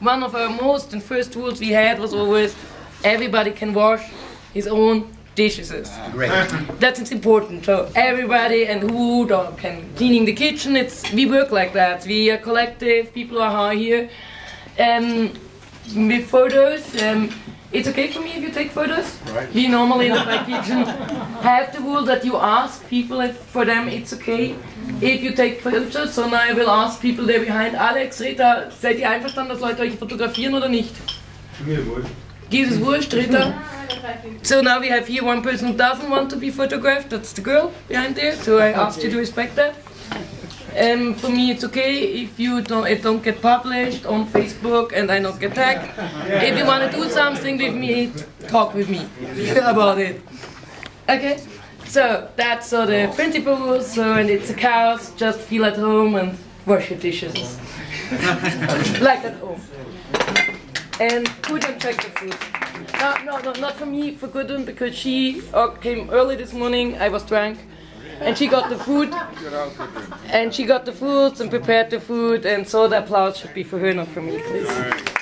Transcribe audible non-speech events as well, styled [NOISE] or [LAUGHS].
one of our most and first rules we had was always everybody can wash his own dishes. Great. That's important. So everybody and who don't- can cleaning the kitchen. It's we work like that. We are collective. People are here. Um, with photos. Um, it's okay for me if you take photos. Right. We normally in my kitchen have the rule that you ask people if for them it's okay if you take photos. So now I will ask people there behind. Alex, Rita, seid ihr einverstanden, dass Leute euch fotografieren oder nicht? Geht es wurscht, Rita? So now we have here one person who doesn't want to be photographed. That's the girl behind there. So I asked you to respect that. Um, for me, it's okay if you don't it don't get published on Facebook and I don't get tagged. If you want to do something with me, talk with me [LAUGHS] about it. Okay. So that's so the principal rules. So and it's a chaos. Just feel at home and wash your dishes [LAUGHS] like at home. And Gudrun check the food. No, no, no, not for me, for Gudrun, because she uh, came early this morning. I was drunk, and she got the food, and she got the foods and prepared the food, and so the applause should be for her, not for me, please.